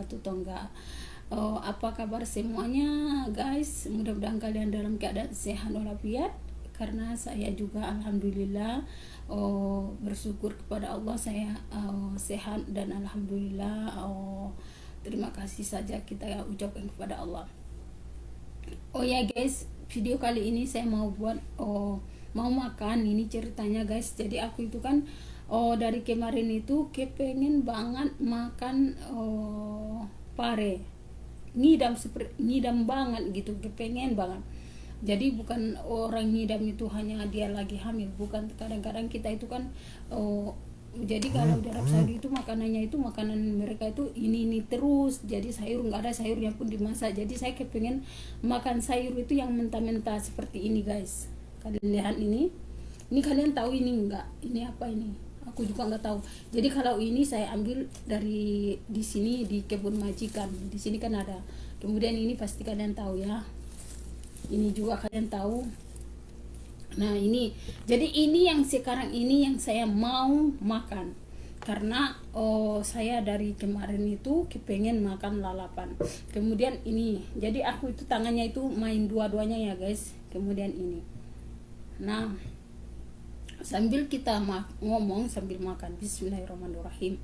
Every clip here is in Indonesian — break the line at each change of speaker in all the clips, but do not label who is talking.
wabarakatuh Tongga oh, apa kabar semuanya guys? Mudah-mudahan kalian dalam keadaan sehat walafiat. Karena saya juga alhamdulillah oh, bersyukur kepada Allah saya oh, sehat dan alhamdulillah oh, terima kasih saja kita ucapkan kepada Allah. Oh ya guys video kali ini saya mau buat oh mau makan. Ini ceritanya guys. Jadi aku itu kan oh dari kemarin itu kepengen banget makan oh pare. Ngidam seperti ngidam banget gitu kepengen banget. Jadi bukan orang ngidam itu hanya dia lagi hamil bukan. Kadang-kadang kita itu kan oh jadi kalau di Arab Saudi itu makanannya itu makanan mereka itu ini ini terus. Jadi sayur nggak ada sayurnya pun dimasak. Jadi saya kepengen makan sayur itu yang mentah-mentah seperti ini guys. Kalian lihat ini. Ini kalian tahu ini enggak ini apa ini aku juga nggak tahu. Jadi kalau ini saya ambil dari di sini di kebun majikan. Di sini kan ada. Kemudian ini pasti kalian tahu ya. Ini juga kalian tahu. Nah ini. Jadi ini yang sekarang ini yang saya mau makan. Karena oh saya dari kemarin itu kepengen makan lalapan. Kemudian ini. Jadi aku itu tangannya itu main dua-duanya ya guys. Kemudian ini. Nah sambil kita ngomong sambil makan. Bismillahirrahmanirrahim.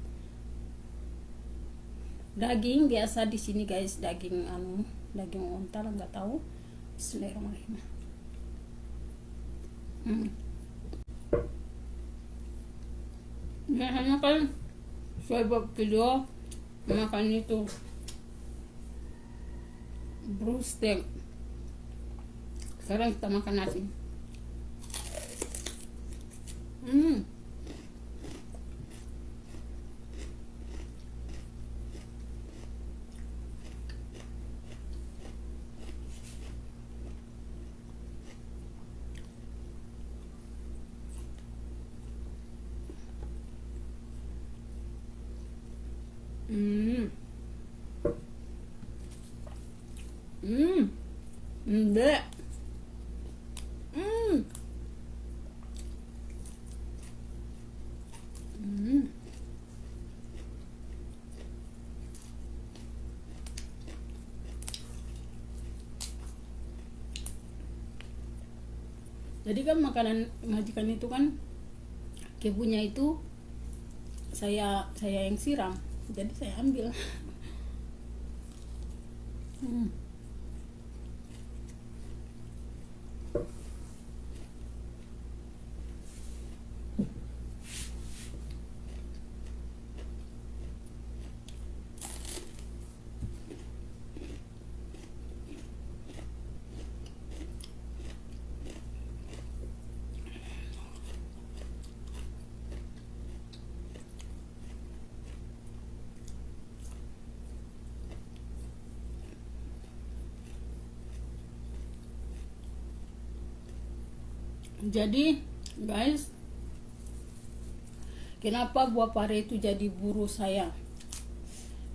Daging biasa di sini guys. Daging anu daging onta nggak tahu. Bismillahirrahmanirrahim. Hmm. biasanya kan buat video makan itu brustek. Sekarang kita makan nasi Hmm. Hmm. Hmm. Enggak. Hmm. Kan makanan majikan itu kan kebunya itu saya saya yang siram jadi saya ambil hmm. Jadi guys kenapa buah pare itu jadi buru saya?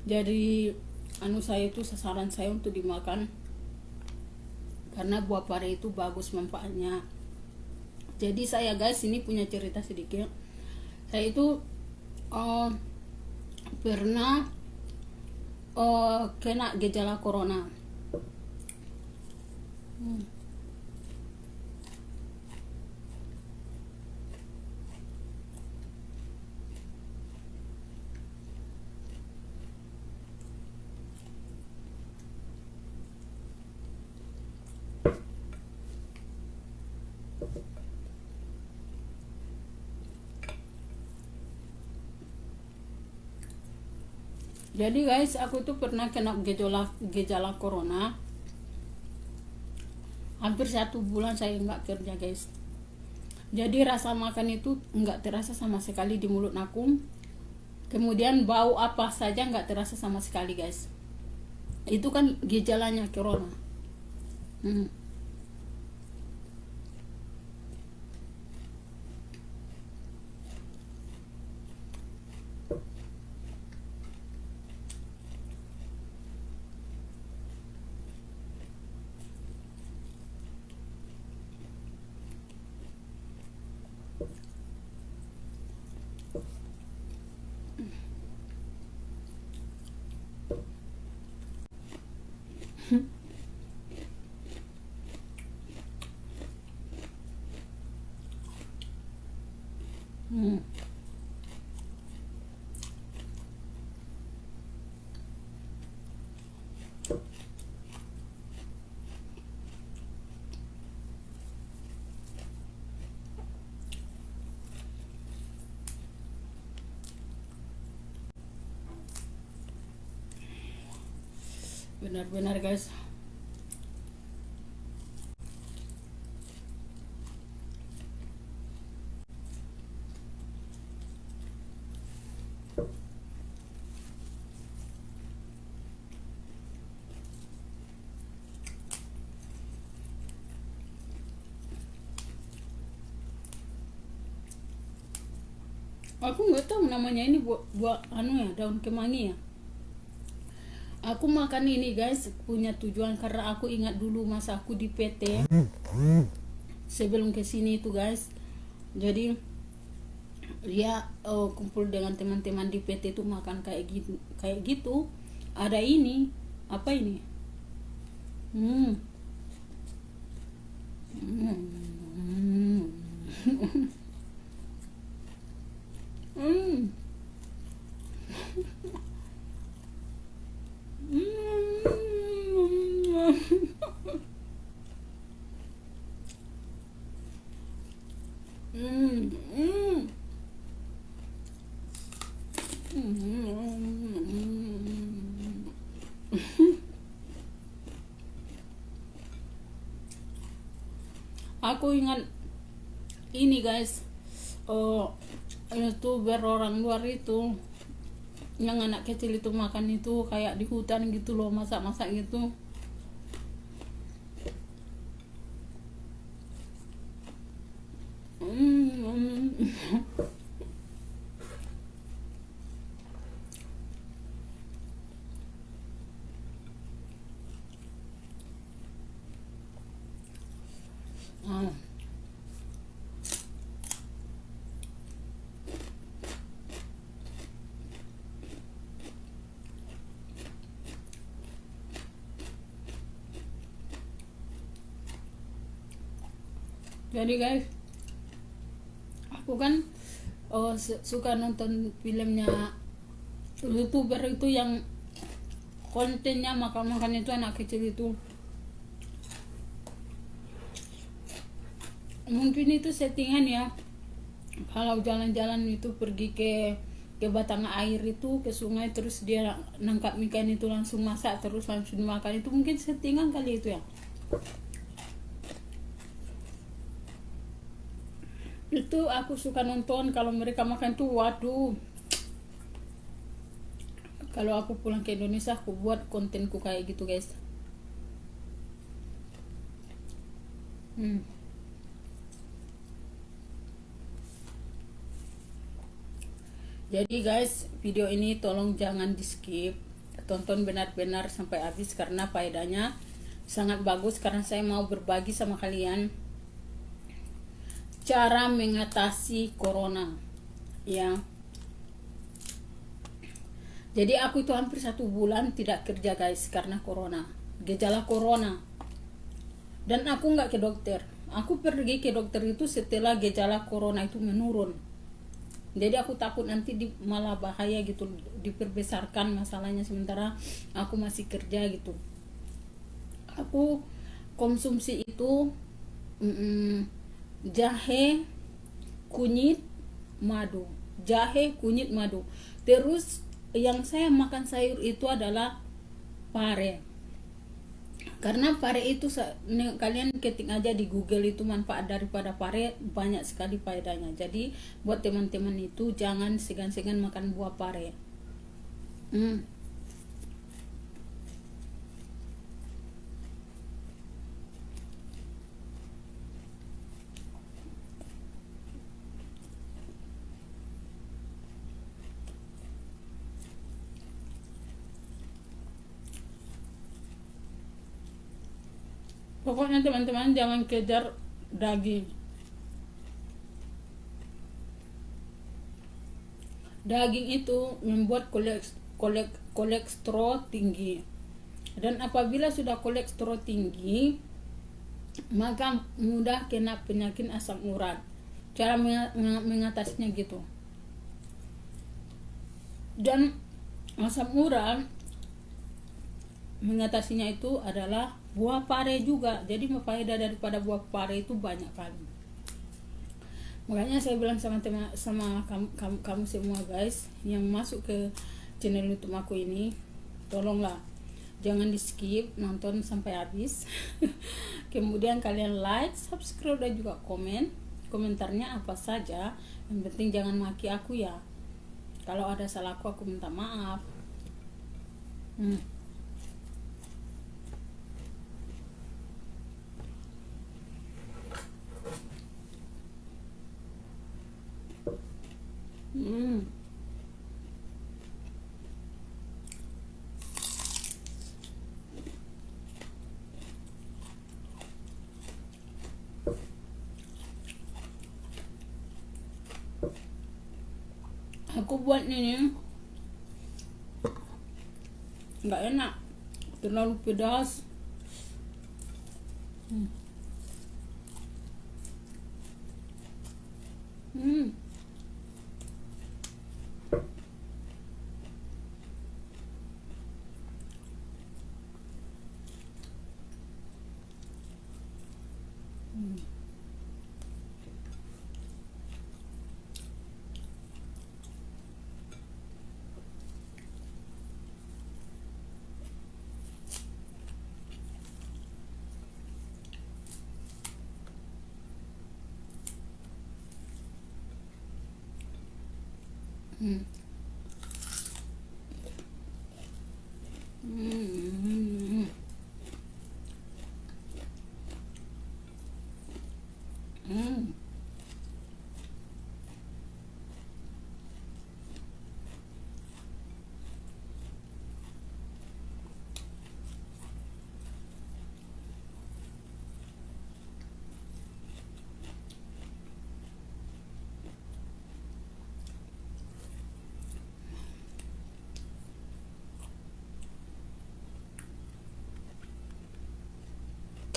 Jadi anu saya itu sasaran saya untuk dimakan. Karena buah pare itu bagus manfaatnya. Jadi saya guys ini punya cerita sedikit. Saya itu uh, pernah uh, kena gejala corona. Hmm. Jadi guys aku itu pernah kena gejala gejala corona. Hampir satu bulan saya nggak kerja guys. Jadi rasa makan itu nggak terasa sama sekali di mulut aku. Kemudian bau apa saja nggak terasa sama sekali guys. Itu kan gejalanya corona. Hmm. Benar-benar guys. Aku nggak tahu namanya ini buat buat anu ya daun kemangi ya aku makan ini guys punya tujuan. Karena aku ingat dulu masa aku di PT sebelum ke sini itu guys. Jadi dia uh, kumpul dengan teman-teman di PT itu makan kayak gitu kayak gitu. Ada ini. Apa ini? Hmm. Hmm. Hmm aku ingat ini guys. Oh youtuber orang luar itu yang anak kecil itu makan itu kayak di hutan gitu loh masak-masak gitu hmm. ah. Jadi guys aku kan oh, suka nonton filmnya youtuber itu yang kontennya makan-makan itu anak kecil itu. Mungkin itu settingan ya. Kalau jalan-jalan itu pergi ke ke batang air itu ke sungai terus dia nangkap ikan itu langsung masak terus langsung dimakan. Itu mungkin settingan kali itu ya itu aku suka nonton kalau mereka makan tuh waduh. Kalau aku pulang ke Indonesia aku buat kontenku kayak gitu guys. Hmm. jadi guys video ini tolong jangan di skip tonton benar-benar sampai habis karena faedahnya sangat bagus karena saya mau berbagi sama kalian cara mengatasi corona ya. Jadi aku itu hampir satu bulan tidak kerja guys karena corona. Gejala corona. Dan aku nggak ke dokter. Aku pergi ke dokter itu setelah gejala corona itu menurun. Jadi aku takut nanti di, malah bahaya gitu diperbesarkan masalahnya sementara aku masih kerja gitu. Aku konsumsi itu mm -mm, jahe kunyit madu. Jahe kunyit madu. Terus yang saya makan sayur itu adalah pare. Karena pare itu kalian ketik aja di Google itu manfaat daripada pare banyak sekali faedahnya. Jadi buat teman-teman itu jangan segan-segan makan buah pare. Hmm. Pokoknya teman-teman jangan kejar daging. Daging itu membuat kolek, kolek, kolesterol tinggi. Dan apabila sudah kolesterol tinggi maka mudah kena penyakit asam urat. Cara mengatasinya gitu. Dan asam urat mengatasinya itu adalah buah pare juga. Jadi faedah daripada buah pare itu banyak kali. Makanya saya bilang sama teman sama kamu, kamu, kamu semua guys yang masuk ke channel YouTube aku ini tolonglah jangan di skip nonton sampai habis. Kemudian kalian like subscribe dan juga komen. Komentarnya apa saja. Yang penting jangan maki aku ya. Kalau ada salahku aku minta maaf. Hmm. Hmm. aku buat ini nggak enak terlalu pedas hmm. うん。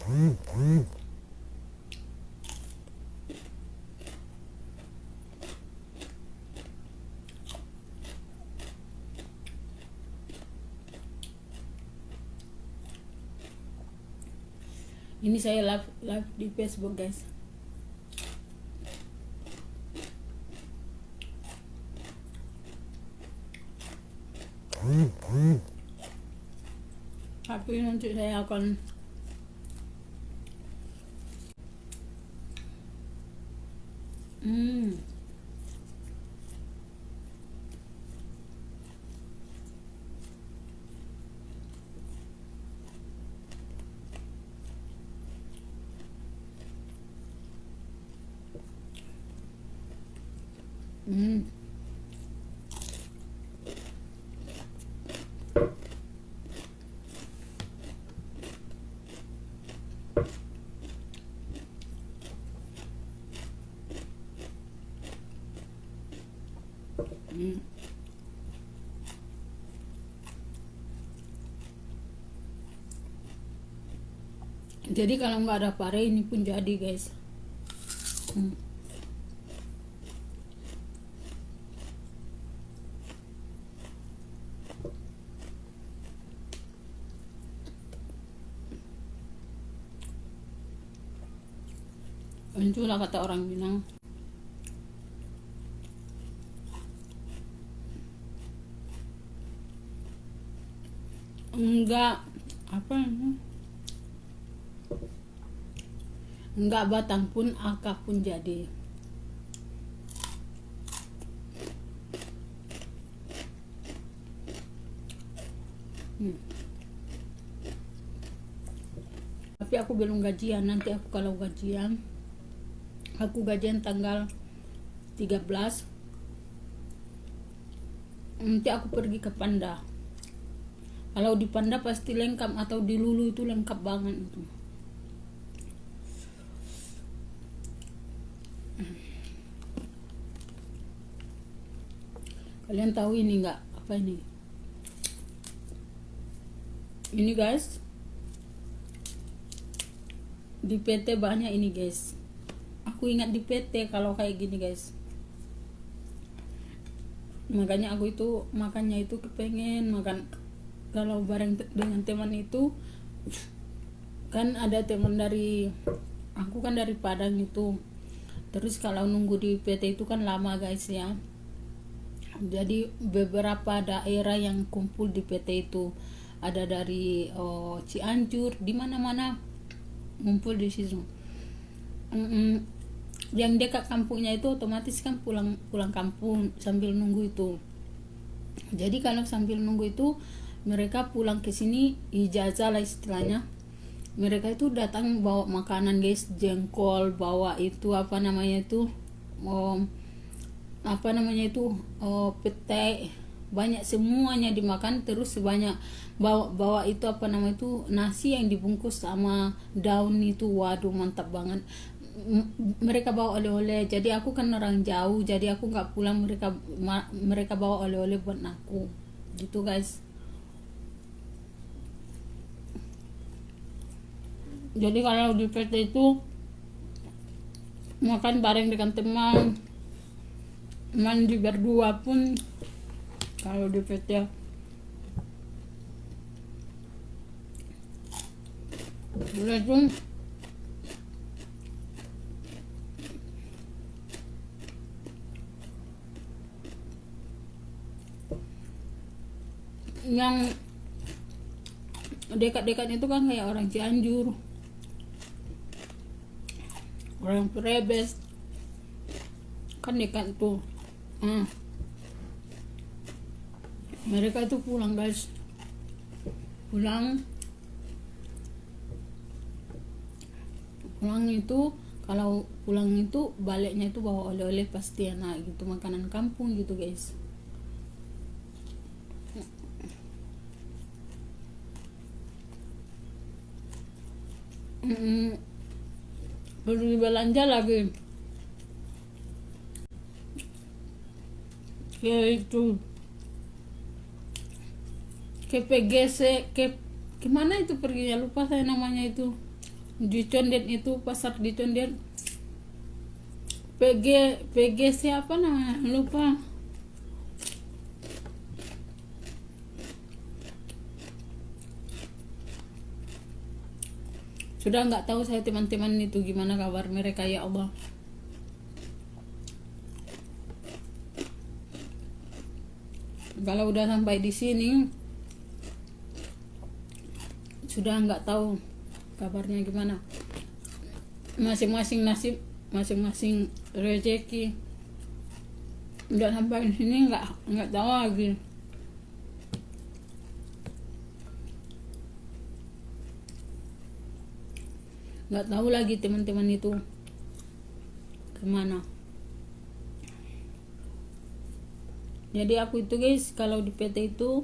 うん。うん ini saya live live di Facebook guys tapi nanti saya akan Hmm. Hmm. Jadi kalau nggak ada pare ini pun jadi guys. Hmm. Itulah kata orang bilang enggak apa enggak batang pun akar pun jadi. Hmm. tapi aku belum gajian. Nanti aku kalau gajian aku gajian tanggal 13 nanti aku pergi ke Panda. Kalau di Panda pasti lengkap atau di Lulu itu lengkap banget itu kalian tahu ini nggak? Apa ini? Ini guys. Di PT banyak ini guys. Aku ingat di PT kalau kayak gini guys. Makanya aku itu makannya itu kepengen makan kalau bareng dengan teman itu. Kan ada teman dari aku kan dari Padang itu. Terus kalau nunggu di PT itu kan lama guys ya jadi beberapa daerah yang kumpul di PT itu ada dari oh, Cianjur di mana-mana ngumpul di situ. Mm -mm. yang dekat kampungnya itu otomatis kan pulang pulang kampung sambil nunggu itu. Jadi kalau sambil nunggu itu mereka pulang ke sini ijazah lah istilahnya. Mereka itu datang bawa makanan guys jengkol bawa itu apa namanya itu oh, apa namanya itu oh, pete banyak semuanya dimakan terus sebanyak bawa bawa itu apa nama itu nasi yang dibungkus sama daun itu. Waduh mantap banget. Mereka bawa oleh-oleh. Jadi aku kan orang jauh jadi aku nggak pulang mereka mereka bawa oleh-oleh buat aku. Gitu guys. Jadi kalau di PT itu makan bareng dengan teman mandi berdua pun kalau di PT udah tuh yang dekat-dekat itu kan kayak orang Cianjur. Orang Prebes. Kan dekat tuh hmm. mereka itu pulang guys. Pulang. Pulang itu kalau pulang itu baliknya itu bawa oleh-oleh pasti enak gitu makanan kampung gitu guys. Mm perlu belanja lagi ke itu ke PGC ke ke mana itu? Perginya lupa saya namanya itu. Di Condet itu pasar di Condet. PG PG siapa namanya? Lupa. Sudah nggak tahu saya teman-teman itu gimana kabar mereka ya Allah kalau udah sampai di sini sudah nggak tahu kabarnya gimana. Masing-masing nasib masing-masing rezeki. Udah sampai di sini nggak nggak tahu lagi. Nggak tahu lagi teman-teman itu ke mana jadi aku itu guys kalau di PT itu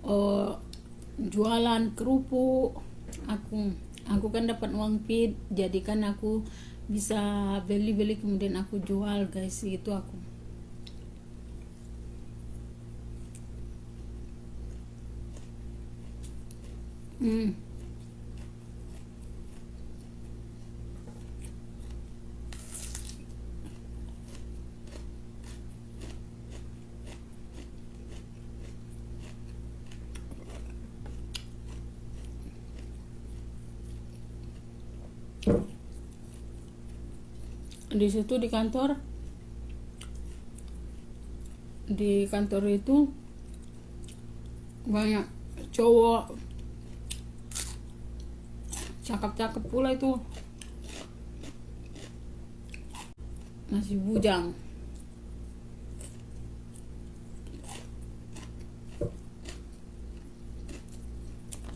oh, jualan kerupuk. Aku aku kan dapat uang pit jadi kan aku bisa beli-beli kemudian aku jual guys itu aku. Hmm di situ di kantor. Di kantor itu banyak cowok. Cakep-cakep pula itu. Masih bujang.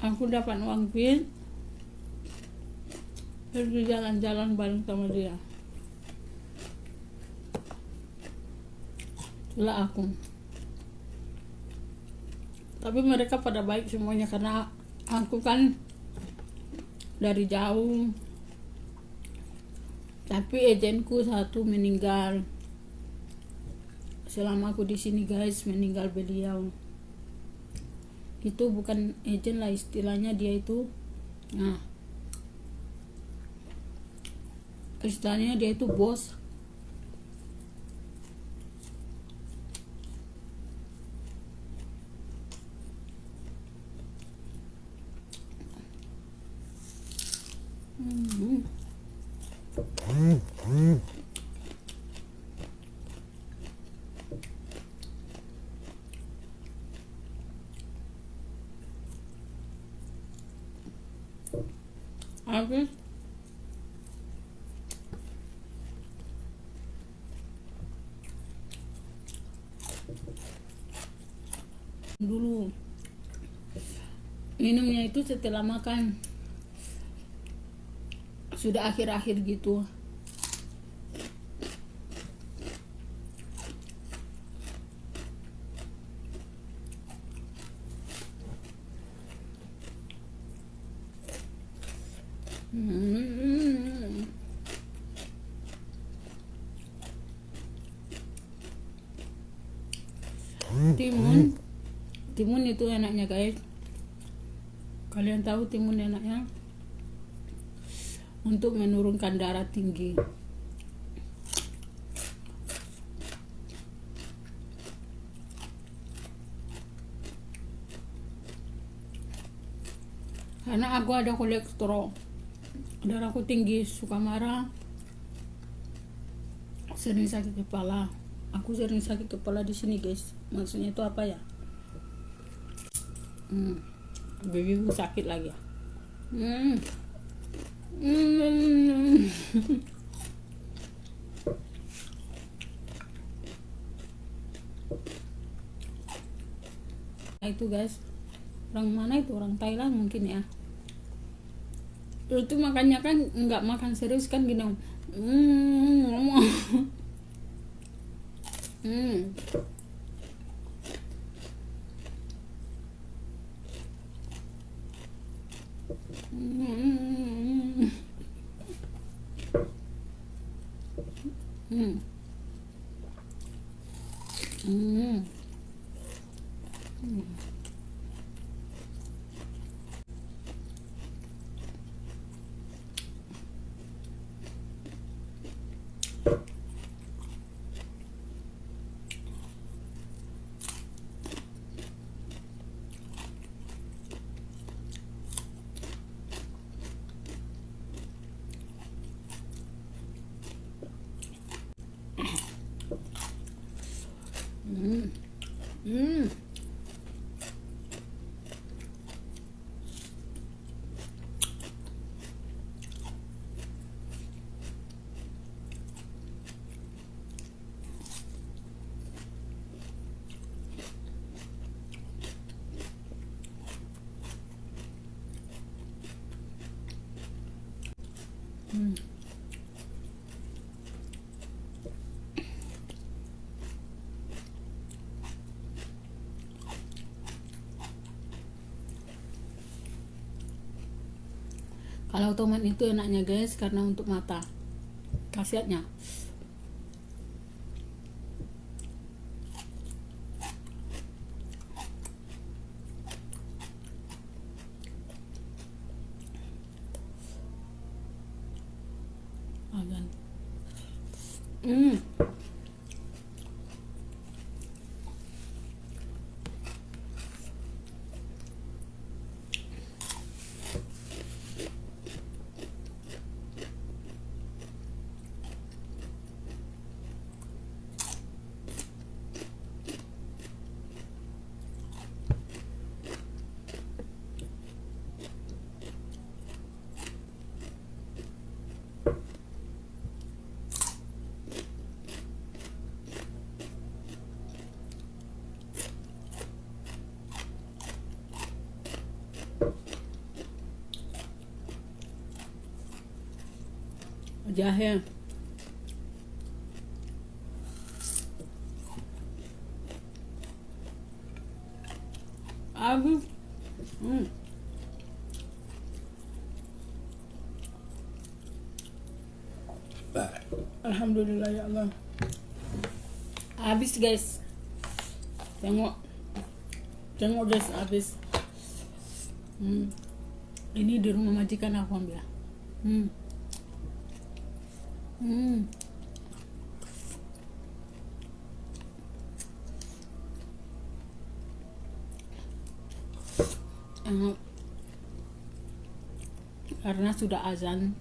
Aku dapat uang pin pergi jalan-jalan bareng sama dia lah aku. Tapi mereka pada baik semuanya karena aku kan dari jauh. Tapi agentku satu meninggal. Selama aku di sini guys meninggal beliau. Itu bukan agent lah istilahnya dia itu nah istilahnya dia itu bos Dulu. Minumnya itu setelah makan sudah akhir-akhir gitu. Hmm. timun. Timun itu enaknya guys. Kalian tahu timun enaknya untuk menurunkan darah tinggi. Karena aku ada kolesterol. Darahku tinggi suka marah. Sering sakit kepala. Aku sering sakit kepala di sini guys. Maksudnya itu apa ya? Hmm. gigiku sakit lagi. Hmm. Nah, itu guys. Orang mana itu? Orang Thailand mungkin ya. Itu makannya kan nggak makan serius kan gini hmm ngomong. Hmm Hmm. Hmm. Hmm. Hmm. Hmm. Hmm. Kalau tomat itu enaknya guys karena untuk mata. Khasiatnya. Agan. Hmm. Jahe. Habis hmm. Alhamdulillah ya Allah. Habis guys. Tengok. Tengok guys habis. Hmm. ini di rumah majikan aku ambil. Hmm. Hmm. Karena sudah azan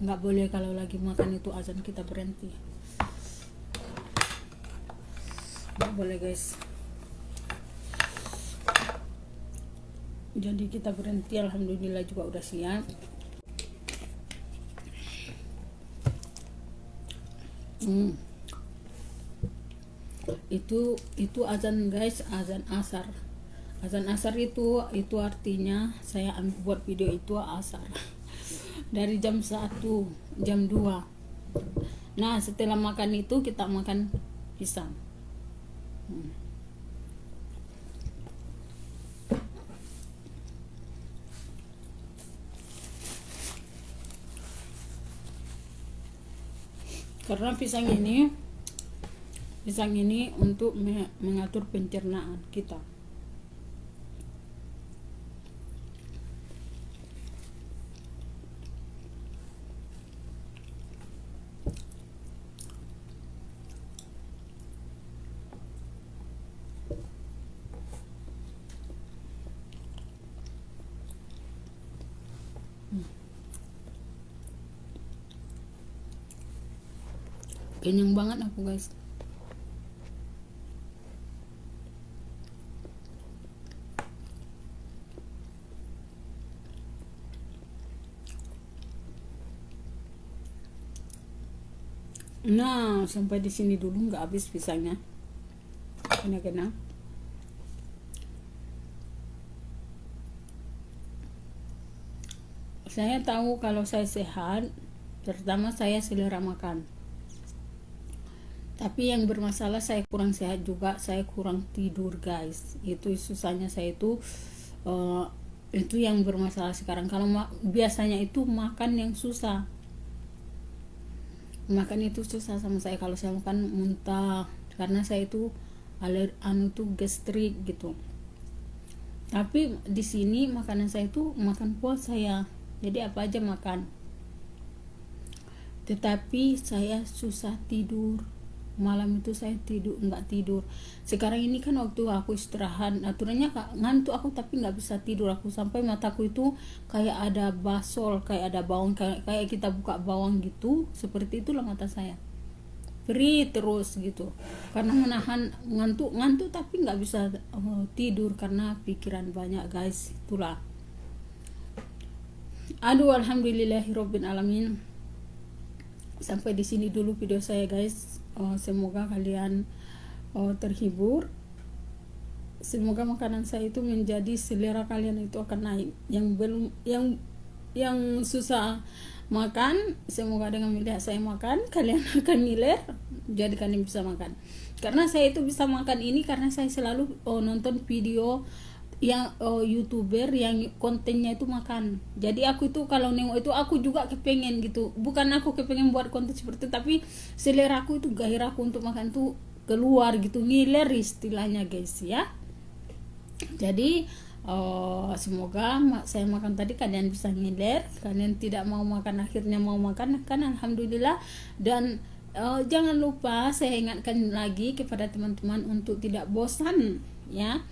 nggak boleh kalau lagi makan itu azan kita berhenti. Nggak boleh guys. Jadi kita berhenti alhamdulillah juga udah siap hmm. itu itu azan guys azan asar. Azan asar itu itu artinya saya buat video itu asar. Dari jam 1 jam 2 nah setelah makan itu kita makan pisang hmm. Karena pisang ini pisang ini untuk mengatur pencernaan kita kenyang banget aku guys Nah, sampai di sini dulu nggak habis pisangnya. Kena kena. Saya tahu kalau saya sehat, pertama saya selera makan tapi yang bermasalah saya kurang sehat juga saya kurang tidur guys. Itu susahnya saya itu uh, itu yang bermasalah sekarang. Kalau biasanya itu makan yang susah. Makan itu susah sama saya. Kalau saya makan muntah karena saya itu aler anu tuh gastrik gitu. Tapi di sini makanan saya itu makan puas saya. Jadi apa aja makan. Tetapi saya susah tidur malam itu saya tidur nggak tidur. Sekarang ini kan waktu aku istirahat aturannya ngantuk aku tapi nggak bisa tidur. Aku sampai mataku itu kayak ada basol kayak ada bawang kayak, kayak kita buka bawang gitu seperti itulah mata saya. Free terus gitu. Karena menahan ngantuk ngantuk tapi nggak bisa uh, tidur karena pikiran banyak guys itulah. Aduh alhamdulillahirobbil alamin. Sampai di sini dulu video saya guys uh, semoga kalian uh, terhibur. Semoga makanan saya itu menjadi selera kalian itu akan naik. Yang belum yang yang susah makan semoga dengan melihat saya makan kalian akan ngiler jadi kalian bisa makan. Karena saya itu bisa makan ini karena saya selalu oh, nonton video yang oh, youtuber yang kontennya itu makan. Jadi aku itu kalau nengok itu aku juga kepengen gitu. Bukan aku kepengen buat konten seperti itu tapi selera aku itu gairahku untuk makan tuh keluar gitu. Ngiler istilahnya guys ya. Jadi oh, semoga saya makan tadi kalian bisa ngiler. Kalian tidak mau makan akhirnya mau makan kan? Alhamdulillah. Dan uh, jangan lupa saya ingatkan lagi kepada teman-teman untuk tidak bosan ya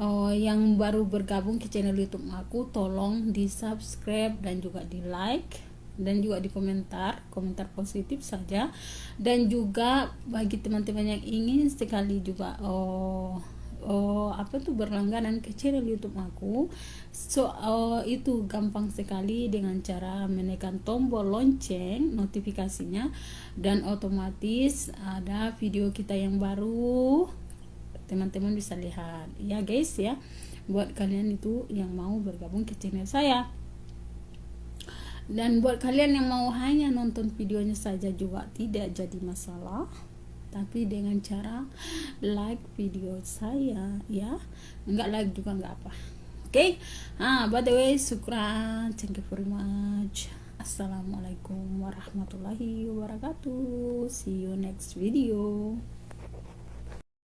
uh, yang baru bergabung ke channel YouTube aku tolong di subscribe dan juga di like dan juga di komentar komentar positif saja. Dan juga bagi teman-teman yang ingin sekali juga oh oh apa tuh berlangganan ke channel YouTube aku so oh, itu gampang sekali dengan cara menekan tombol lonceng notifikasinya dan otomatis ada video kita yang baru teman-teman bisa lihat. Ya guys ya. Buat kalian itu yang mau bergabung ke channel saya. Dan buat kalian yang mau hanya nonton videonya saja juga tidak jadi masalah. Tapi dengan cara like video saya ya. Enggak like juga enggak apa. Oke? Okay? ah by the way syukran thank you very much. Assalamualaikum warahmatullahi wabarakatuh. See you next video